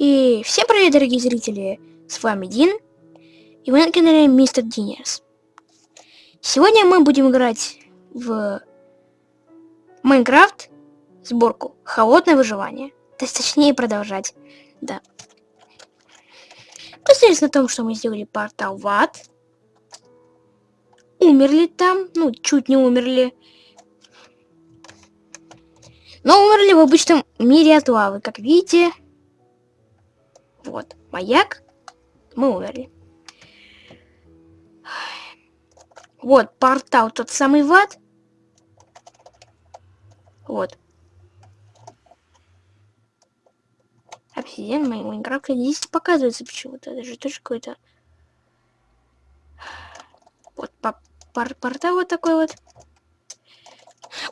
И всем привет, дорогие зрители! С вами Дин, и вы на канале Мистер Динерс. Сегодня мы будем играть в Майнкрафт сборку Холодное выживание. То есть, точнее, продолжать. Да. Посмотрите на том, что мы сделали портал в ад. Умерли там, ну, чуть не умерли. Но умерли в обычном мире от лавы, как видите. Вот, маяк. Мы умерли. Вот, портал тот самый в ад. Вот. Обсидиан моей Майнкрафта здесь показывается почему-то. Даже тоже какой-то... Вот пор портал вот такой вот.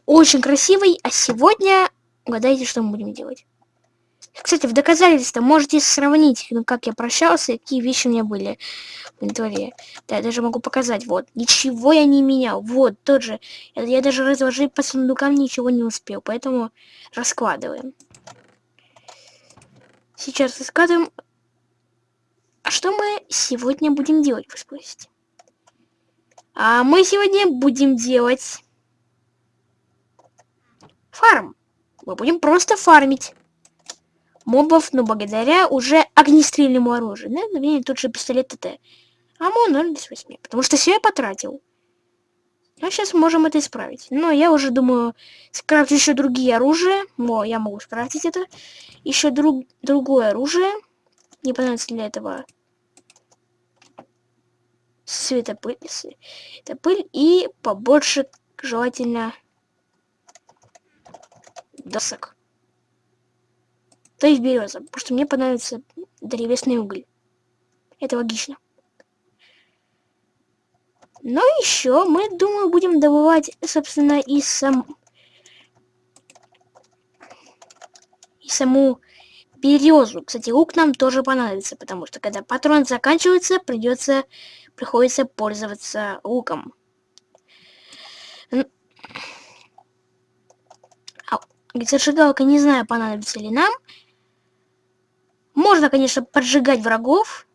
Очень красивый. А сегодня угадайте, что мы будем делать. Кстати, в доказательство можете сравнить, ну, как я прощался, какие вещи у меня были в инвентаре. Да, я даже могу показать. Вот. Ничего я не менял. Вот, тот же. Я, я даже разложить по сундукам ничего не успел. Поэтому раскладываем. Сейчас раскладываем. А что мы сегодня будем делать, вы спросите? А мы сегодня будем делать фарм. Мы будем просто фармить мобов, но благодаря уже огнестрельному оружию. Да, например, тот же пистолет ТТ. АМО 0,28, потому что все я потратил. А сейчас можем это исправить. Но я уже думаю, скрафтить еще другие оружия. О, я могу скрафтить это. Еще друг, другое оружие. Не понадобится для этого светопыль, светопыль и побольше, желательно, досок. То есть береза, потому что мне понадобится древесный уголь. Это логично. Но еще мы, думаю, будем добывать, собственно, и сам... И саму березу. Кстати, лук нам тоже понадобится, потому что когда патрон заканчивается, придется, приходится пользоваться луком. Зажигалка, не знаю, понадобится ли нам. Можно, конечно, поджигать врагов.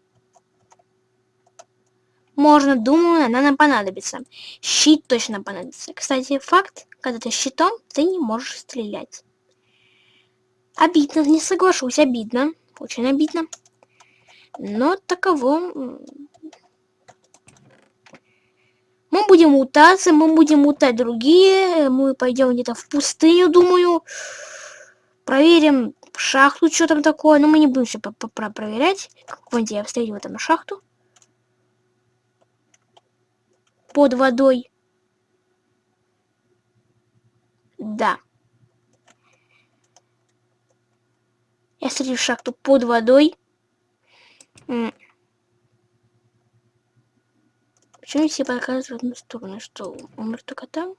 Можно, думаю, она нам понадобится. Щит точно понадобится. Кстати, факт, когда ты щитом, ты не можешь стрелять. Обидно, не соглашусь, обидно. Очень обидно. Но таково... Мы будем утаться, мы будем утать другие. Мы пойдем где-то в пустыню, думаю. Проверим шахту, что там такое. Но мы не будем все проверять. Вон я встретил там шахту. Под водой. Да. Я встретил шахту под водой. Почему все показывают в одну сторону? Что, умер только там?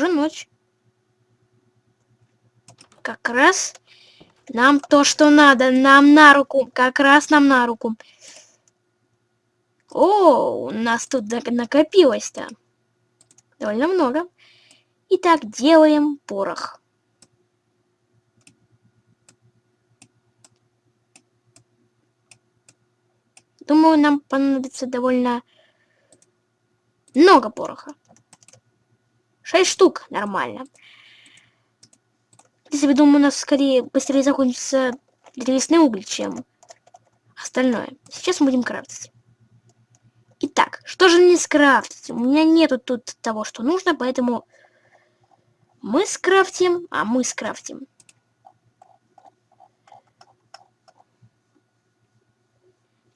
Уже ночь. Как раз нам то, что надо. Нам на руку. Как раз нам на руку. О, у нас тут накопилось-то. Довольно много. Итак, делаем порох. Думаю, нам понадобится довольно много пороха. 6 штук, нормально. Если я думаю, у нас скорее быстрее закончится древесный уголь, чем остальное. Сейчас мы будем крафтить. Итак, что же не скрафтить? У меня нету тут того, что нужно, поэтому мы скрафтим, а мы скрафтим.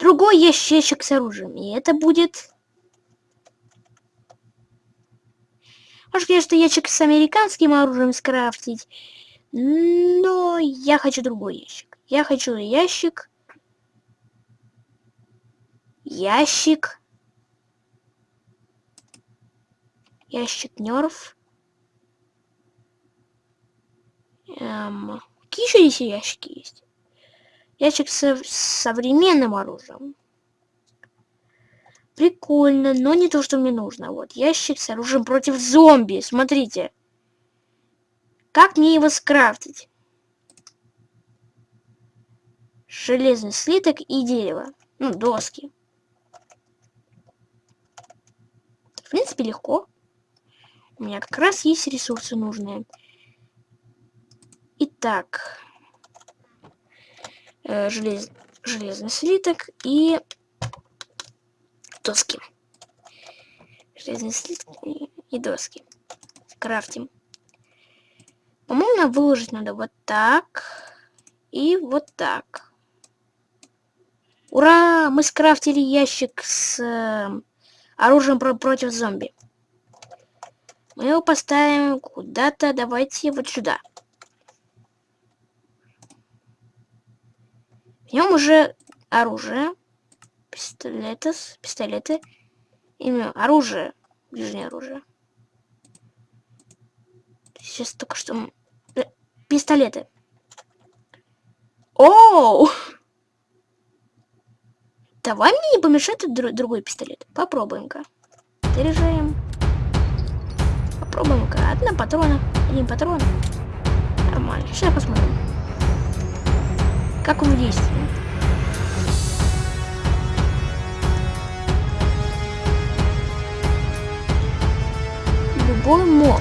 Другой ящичек с оружием, и это будет Может, конечно, ящик с американским оружием скрафтить. Но я хочу другой ящик. Я хочу ящик. Ящик. Ящик нерв. Эм, какие еще здесь ящики есть? Ящик с современным оружием. Прикольно, но не то, что мне нужно. Вот, ящик с оружием против зомби. Смотрите. Как мне его скрафтить? Железный слиток и дерево. Ну, доски. В принципе, легко. У меня как раз есть ресурсы нужные. Итак. Э, желез... Железный слиток и доски. Железный слиток и, доски. Крафтим. По-моему, выложить надо вот так. И вот так. Ура! Мы скрафтили ящик с э, оружием про против зомби. Мы его поставим куда-то. Давайте вот сюда. В нем уже оружие. Пистолеты. Пистолеты. Именно оружие. Ближнее оружие. Сейчас только что... Э, пистолеты. Оу! Давай мне не помешает дру другой пистолет. Попробуем-ка. Заряжаем. Попробуем-ка. Одна патрона. Один патрон. Нормально. Сейчас посмотрим. Как он действует. Любой моб.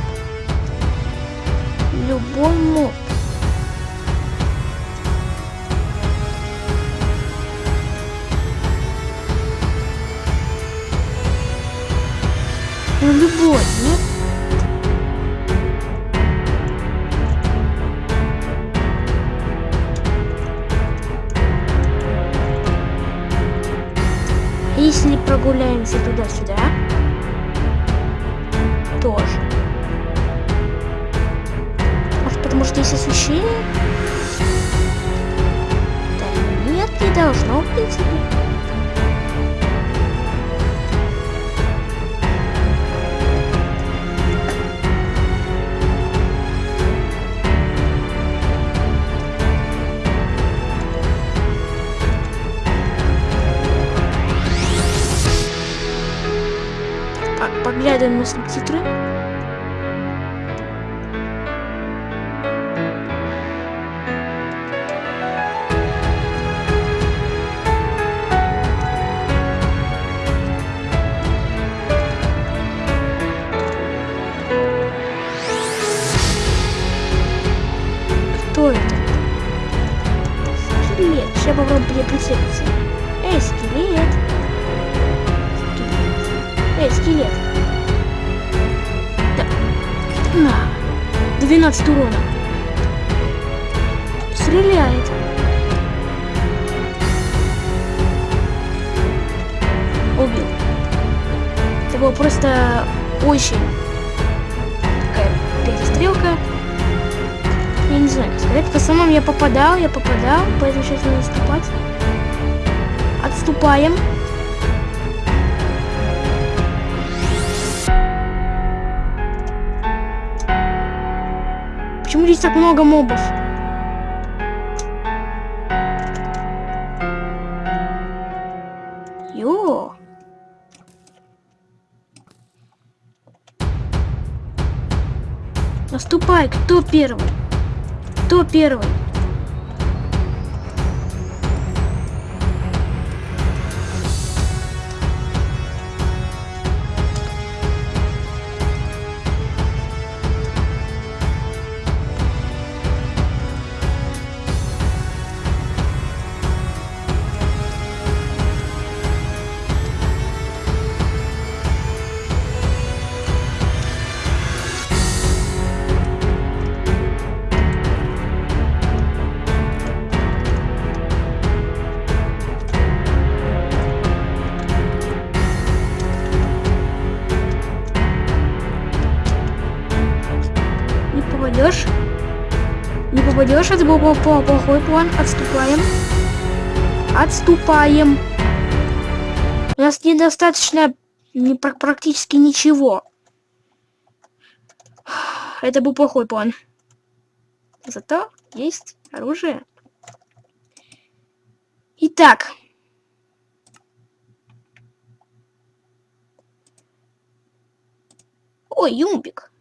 Любой моб. Ну, любой, нет? Если прогуляемся туда-сюда, Есть освещение? Да нет, не должно, в принципе. поглядываем на субтитры. 12 урона. Стреляет. Убил. Это было просто очень такая перестрелка. Я не знаю, как сказать. В основном я попадал, я попадал, поэтому сейчас надо отступать. Отступаем. Почему здесь так много мобов? Йо. Наступай, кто первый? Кто первый? Молодежь, это был плохой план. Отступаем. Отступаем. У нас недостаточно не, практически ничего. Это был плохой план. Зато есть оружие. Итак. Ой, Юмбик.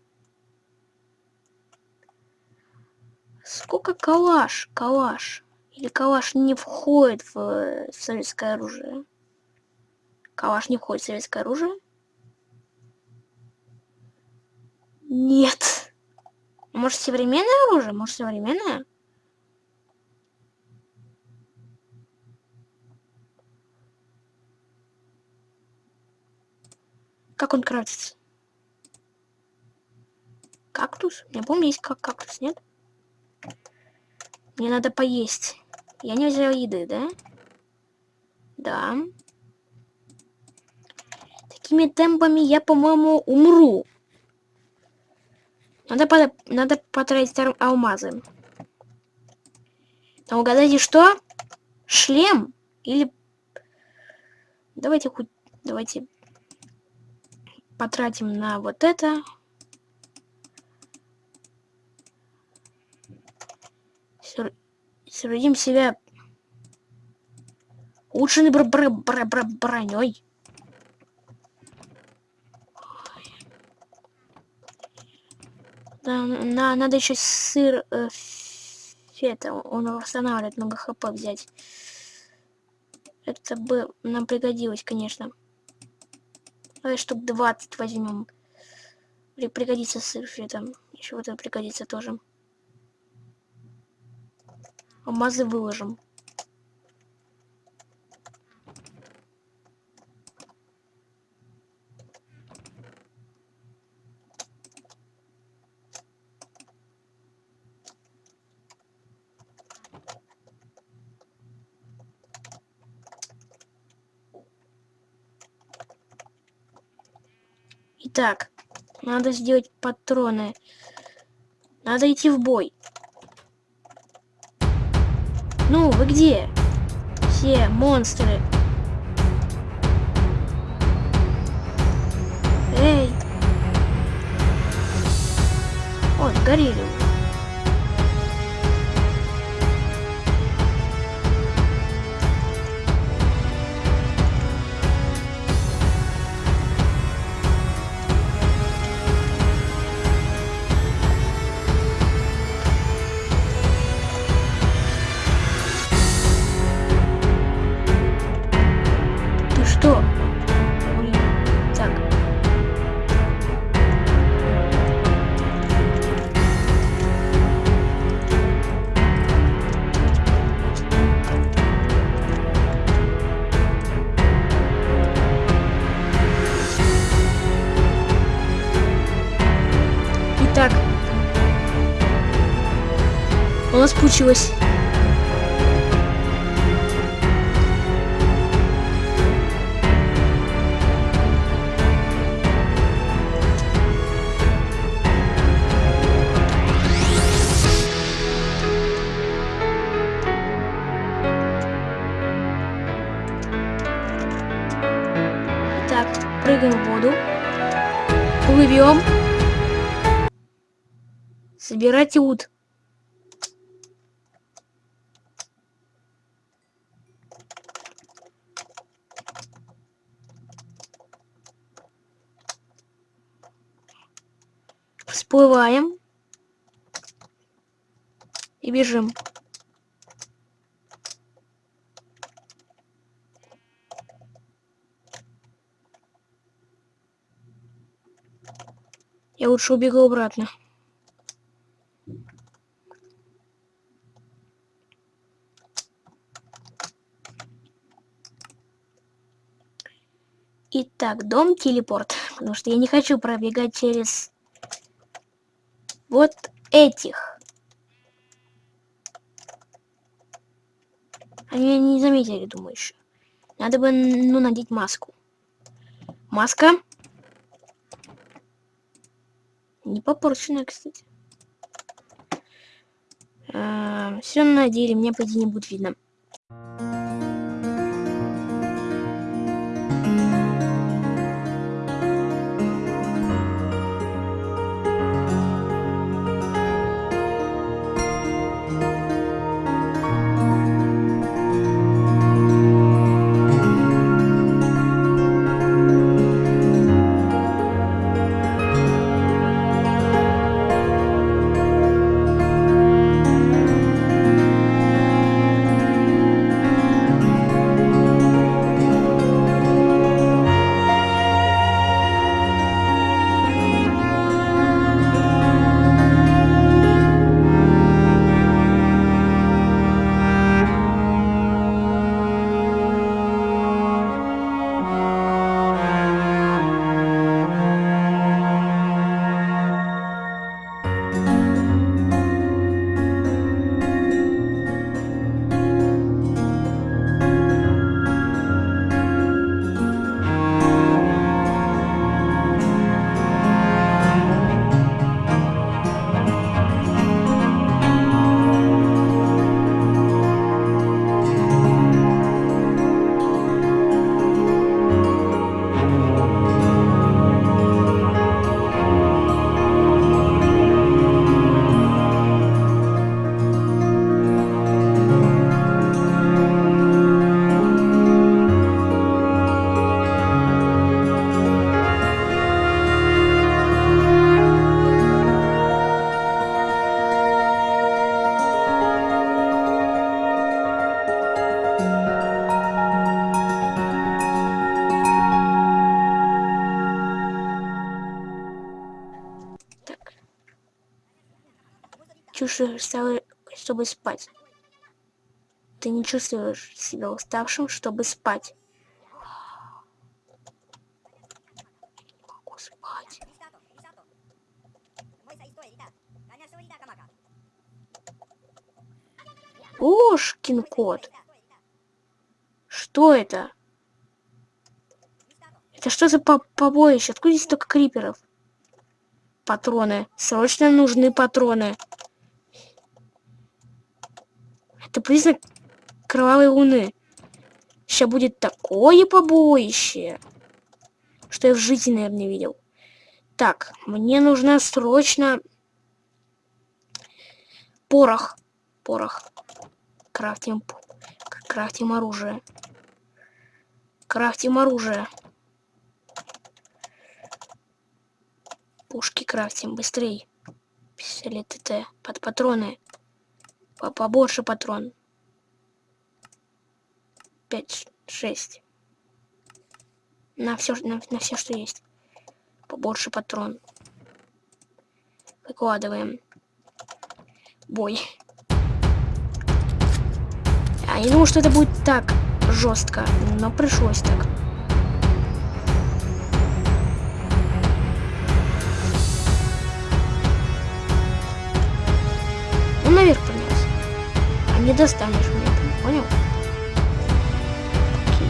Сколько калаш? Калаш. Или калаш не входит в, в советское оружие? Калаш не входит в советское оружие? Нет. Может, современное оружие? Может, современное? Как он крафтится? Кактус? Я помню, есть как кактус, нет? Мне надо поесть. Я не взял еды, да? Да. Такими темпами я, по-моему, умру. Надо, под... надо потратить алмазы. А угадайте, что? Шлем? Или... Давайте хоть... Давайте потратим на вот это. Соорудим себя улучшенной бр бр бр бр броней. Да, на, надо еще сыр э, фета, он восстанавливает много хп взять. Это бы нам пригодилось, конечно. Давай штук 20 возьмем. Пригодится сыр фетом. Еще вот это пригодится тоже. Алмазы выложим. Итак, надо сделать патроны. Надо идти в бой. Ну, вы где? Все монстры. Эй! О, сгорели. Нас получилось. Так, прыгаем в воду. Плывем. Собирайте ут. Всплываем. И бежим. Я лучше убегу обратно. Итак, дом телепорт. Потому что я не хочу пробегать через вот этих. Они не заметили, думаю, еще. Надо бы, ну, надеть маску. Маска. Не попорченная, кстати. А, все надели, мне по не будет видно. Чувствуешь, чтобы спать. Ты не чувствуешь себя уставшим, чтобы спать. Спать. Ошкин кот. Что это? Это что за по побоище? Откуда здесь столько криперов? Патроны. Срочно нужны патроны. Это признак кровавой луны. Сейчас будет такое побоище, что я в жизни, наверное, не видел. Так, мне нужно срочно порох. Порох. Крафтим, крафтим оружие. Крафтим оружие. Пушки крафтим быстрей. Пистолет ТТ. Под патроны. По Побольше патрон. Пять, шесть. На все, на, на все, что есть. Побольше патрон. Выкладываем. Бой. А я думал, что это будет так жестко, но пришлось так. наверх не достанешь меня, понял? Окей.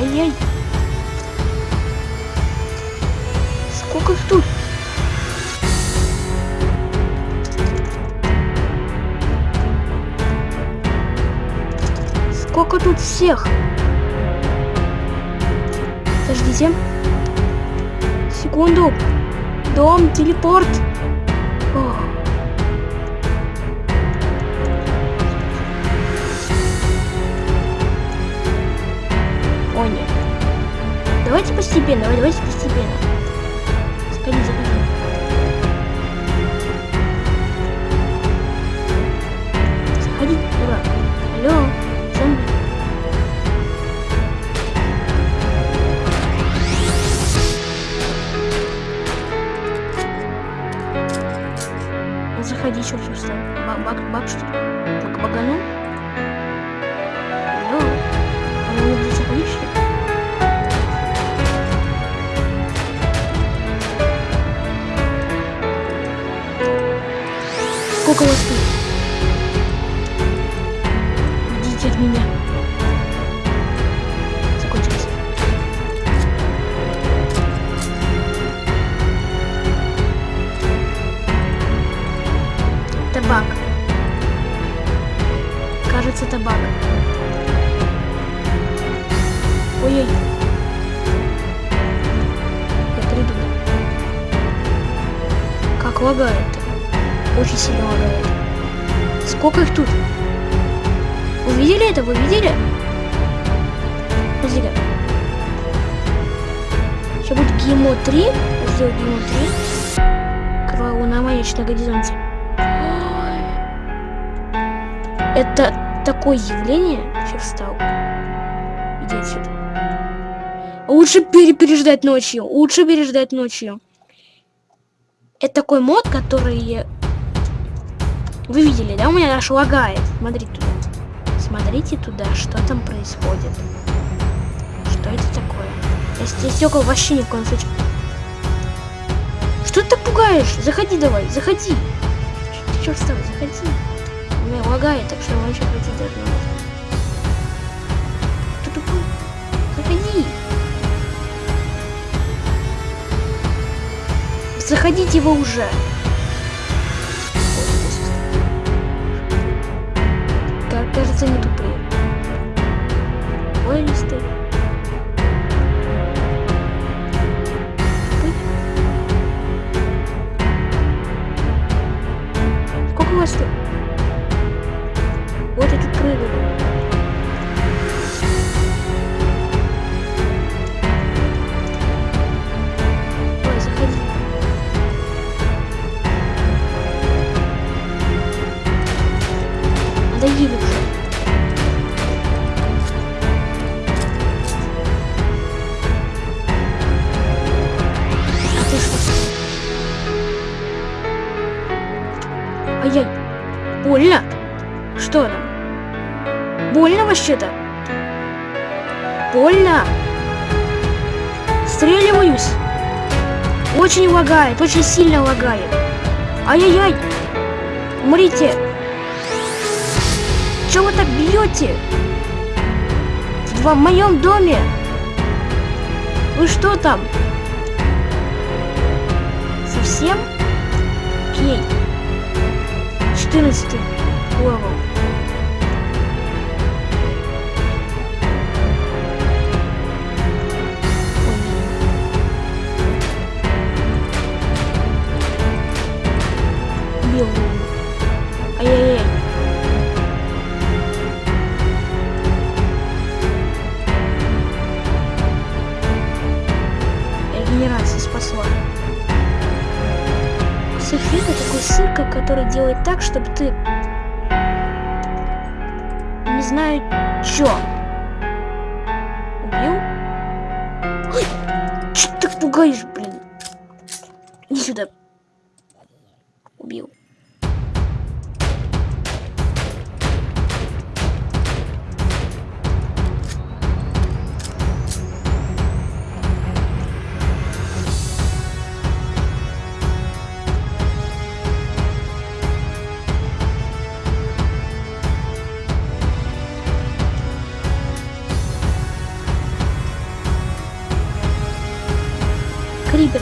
Ай-яй. Сколько их тут? Сколько тут всех? Подождите секунду. Дом, телепорт. О. Нет. Давайте постепенно, давайте постепенно. Сходи, заходи. Заходи, дурак. Алло, заходи, что все встал. Бак, бак, что? Бак, багану? Алло? А не заходишь, что ли? Сколько вас тут? Табак. Кажется, табак. Ой-ой. Я приду. Как лагает. Очень сильно лагает. Сколько их тут? Вы видели это? Вы видели? Подожди-ка. Сейчас будет ГИМО 3. Сделать ГИМО 3. Кровавая луна маячит на горизонте. Это такое явление. Че встал? Иди отсюда. Лучше переждать ночью. Лучше переждать ночью. Это такой мод, который... Вы видели, да? У меня аж лагает. Смотрите туда. Смотрите туда, что там происходит. Что это такое? Если стекол вообще ни в коем случае. Что ты так пугаешь? Заходи давай, заходи. Встал? Заходи. У меня лагает, так что вообще пройти даже не может. Ты тупой? Заходи! Заходите его уже! Кажется, не тупые. Ой, Больно вообще-то? Больно? Стреливаюсь. Очень лагает, очень сильно лагает. Ай-яй-яй. Умрите. Чего вы так бьете? В моем доме. Вы что там? Совсем? Окей. 14 левел. Делает так, чтобы ты не знаю чё. Убил? Ой, чё ты так пугаешь, блин? Иди сюда. Убил.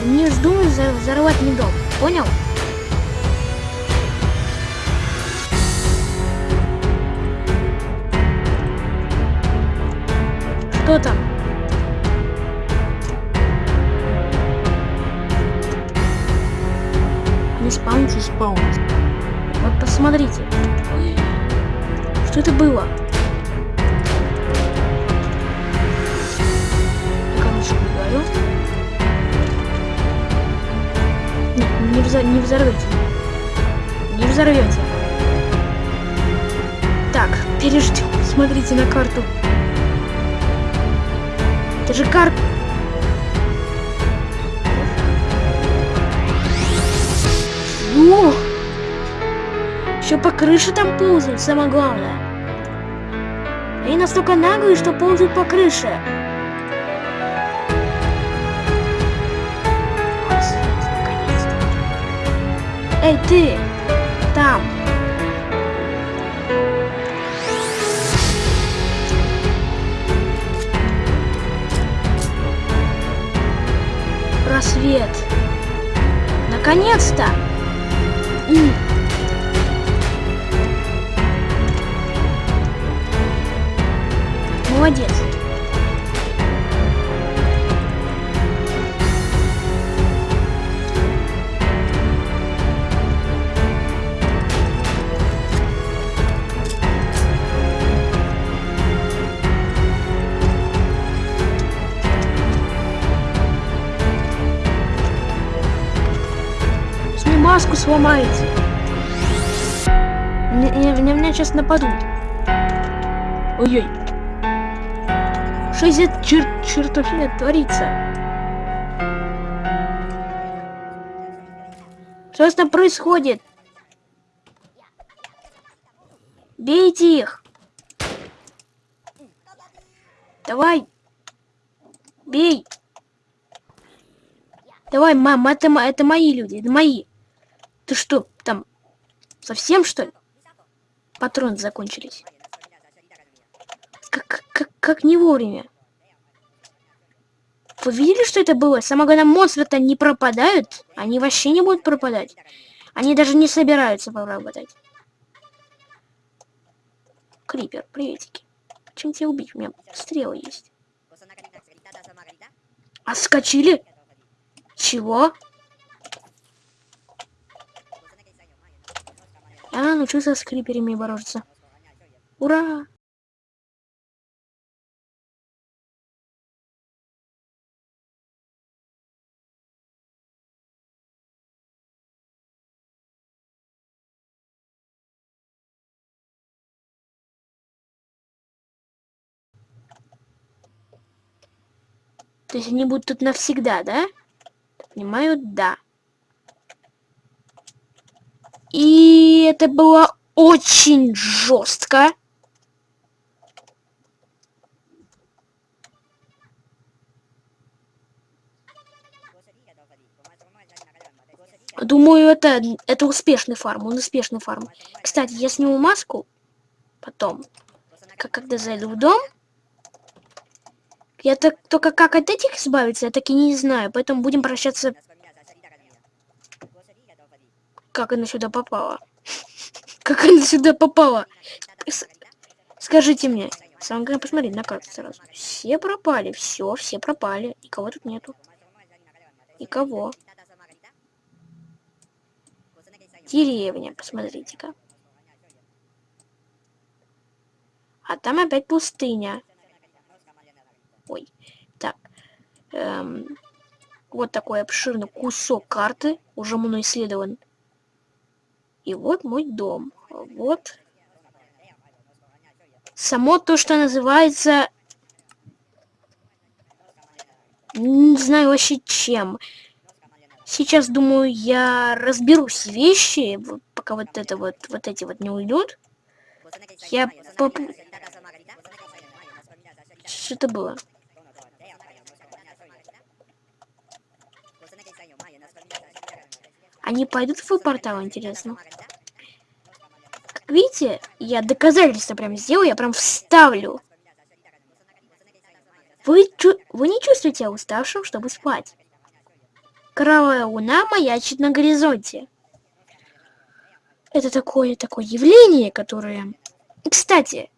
Не вздумай взор- взорвать мне дом. Понял? Что там? Не спаунится, спаунится. Вот посмотрите. Что это было? Не взорвете. Не взорвете. Так, переждем. Смотрите на карту. Это же карта. О! Еще по крыше там ползают, самое главное. Они настолько наглые, что ползают по крыше. Эй, ты! Там! Рассвет! Наконец-то! Молодец! Мне- На меня сейчас нападут. Ой-ой. Что здесь чер чертовщина творится? Что там происходит? Бейте их! Давай! Бей! Давай, мам, это, это мои люди, это мои. Ты что, там, совсем что ли? Патроны закончились. Как, как, как не вовремя. Вы видели, что это было? Самое главное, монстры-то не пропадают. Они вообще не будут пропадать. Они даже не собираются пропадать. Крипер, приветики. Чем тебя убить? У меня стрелы есть. А скочили? Чего? А, научился с криперами бороться. Ура! То есть они будут тут навсегда, да? Понимаю, да. И это была очень жестко. Думаю, это, это успешный фарм, он успешный фарм. Кстати, я сниму маску потом, как, когда зайду в дом. Я так, только как от этих избавиться, я так и не знаю, поэтому будем прощаться... Как она сюда попала? Как она сюда попала? Скажите мне. Самое главное посмотреть на карту сразу. Все пропали, все, все пропали. И кого тут нету? И кого? Деревня, посмотрите-ка. А там опять пустыня. Ой, так. Эм, вот такой обширный кусок карты, уже мной исследован. И вот мой дом. Вот. Само то, что называется... Не знаю вообще чем. Сейчас, думаю, я разберусь вещи, пока вот это вот, вот эти вот не уйдут. Я поп... Что это было? Они пойдут в портал, интересно? Видите, я доказательства прям сделаю, я прям вставлю. Вы, вы не чувствуете уставшим, чтобы спать. Кровавая луна маячит на горизонте. Это такое такое явление, которое... Кстати,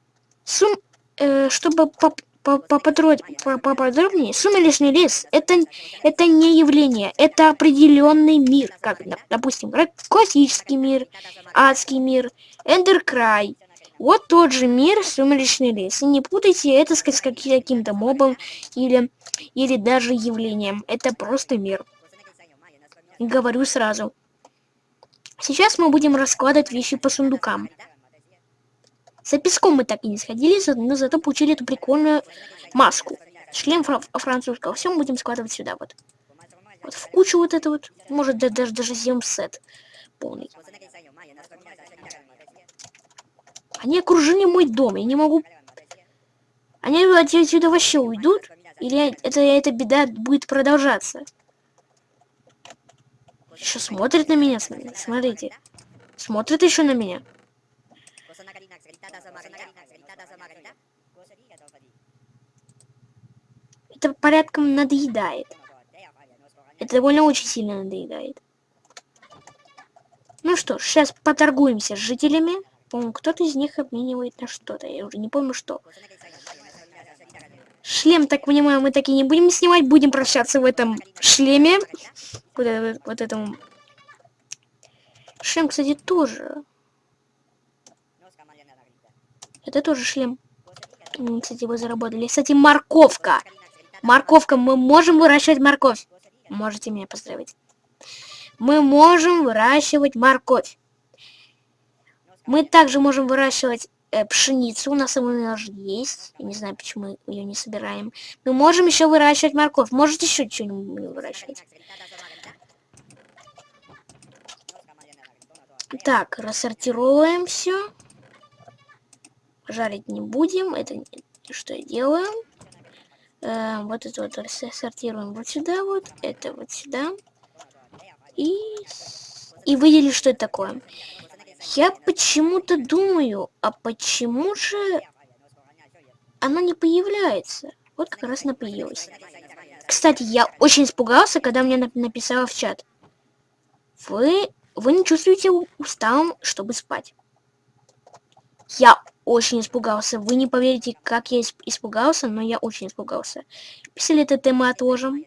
сум... Э, чтобы поп поподробнее, сумеречный лес это, это не явление, это определенный мир, как, допустим, классический мир, адский мир, эндеркрай. Вот тот же мир, сумеречный лес. И не путайте это с каким-то мобом или, или даже явлением. Это просто мир. Говорю сразу. Сейчас мы будем раскладывать вещи по сундукам. За песком мы так и не сходили, но зато получили эту прикольную маску. Шлем фра французского. Все мы будем складывать сюда вот. Вот в кучу вот это вот. Может даже даже сделаем сет полный. Они окружили мой дом. Я не могу... Они отсюда вообще уйдут? Или это, эта беда будет продолжаться? Еще смотрит на меня, смотрите. Смотрит еще на меня. Это порядком надоедает. Это довольно очень сильно надоедает. Ну что сейчас поторгуемся с жителями. По-моему, кто-то из них обменивает на что-то. Я уже не помню, что. Шлем, так понимаю, мы так и не будем снимать. Будем прощаться в этом шлеме. Вот, вот этому. Шлем, кстати, тоже. Это тоже шлем. Кстати, вы заработали. Кстати, морковка. Морковка. Мы можем выращивать морковь. Можете меня поздравить. Мы можем выращивать морковь. Мы также можем выращивать э, пшеницу. У нас она уже есть. Я не знаю, почему мы ее не собираем. Мы можем еще выращивать морковь. Можете еще что-нибудь выращивать. Так, рассортируем все жарить не будем. Это что я делаю? Э, вот это вот сортируем вот сюда вот, это вот сюда. И, и выделили, что это такое. Я почему-то думаю, а почему же она не появляется? Вот как раз она появилась. Кстати, я очень испугался, когда мне написала в чат. Вы, вы не чувствуете усталым, чтобы спать. Я очень испугался. Вы не поверите, как я испугался, но я очень испугался. Пистолеты мы отложим.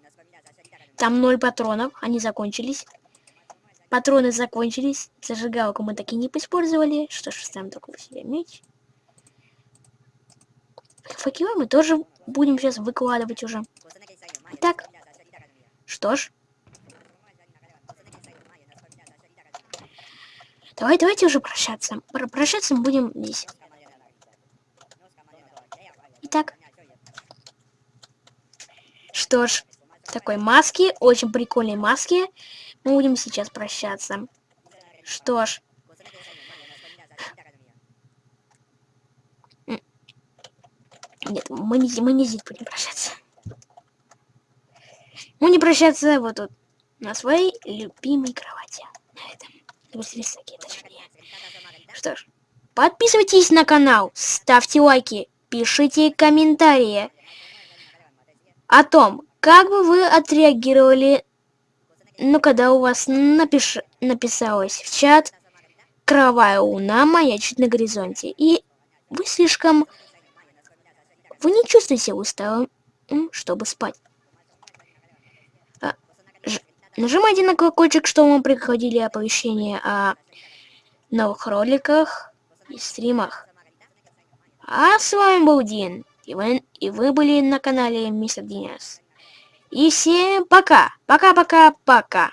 Там ноль патронов, они закончились. Патроны закончились. Зажигалку мы так и не использовали. Что ж, ставим такого себе меч. Факелы мы тоже будем сейчас выкладывать уже. Итак, что ж. Давай, давайте уже прощаться. Прощаться мы будем здесь. что ж, такой маски, очень прикольные маски, мы будем сейчас прощаться. Что ж. Нет, мы не, мы не здесь будем прощаться. Мы не прощаться вот тут, на своей любимой кровати. На этом. Что ж, подписывайтесь на канал, ставьте лайки, пишите комментарии о том, как бы вы отреагировали, ну, когда у вас напиш... написалось в чат «Кровавая луна маячит на горизонте», и вы слишком... Вы не чувствуете усталым, чтобы спать. А. Нажимайте на колокольчик, чтобы вам приходили оповещения о новых роликах и стримах. А с вами был Дин, и вы, и вы были на канале Мистер Динес. И всем пока, пока-пока-пока.